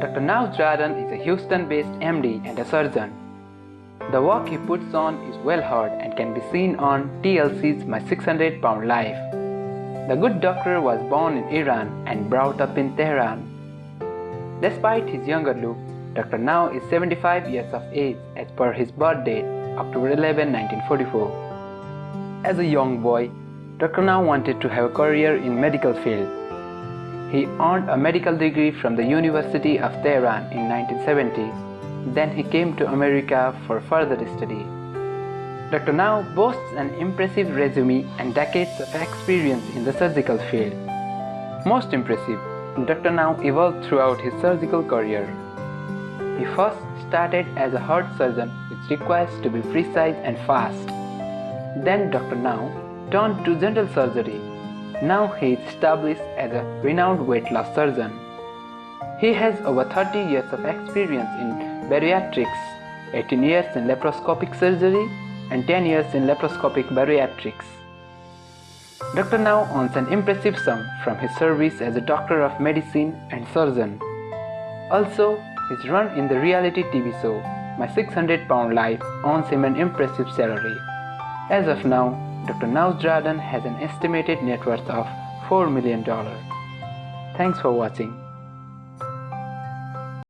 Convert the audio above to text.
Dr. Nowzaradan is a Houston-based MD and a surgeon. The work he puts on is well heard and can be seen on TLC's My 600 Pound Life. The good doctor was born in Iran and brought up in Tehran. Despite his younger look, Dr. Now is 75 years of age as per his birth date, October 11, 1944. As a young boy, Dr. Now wanted to have a career in medical field. He earned a medical degree from the University of Tehran in 1970. Then he came to America for further study. Dr. Now boasts an impressive resume and decades of experience in the surgical field. Most impressive, Dr. Now evolved throughout his surgical career. He first started as a heart surgeon which requires to be precise and fast. Then Dr. Now turned to general surgery. Now he is established as a renowned weight loss surgeon. He has over 30 years of experience in bariatrics, 18 years in laparoscopic surgery and 10 years in laparoscopic bariatrics. Dr. Now earns an impressive sum from his service as a doctor of medicine and surgeon. Also, his run in the reality TV show My 600 Pound Life earns him an impressive salary. As of now, Dr. Jordan has an estimated net worth of $4 million. Thanks for watching.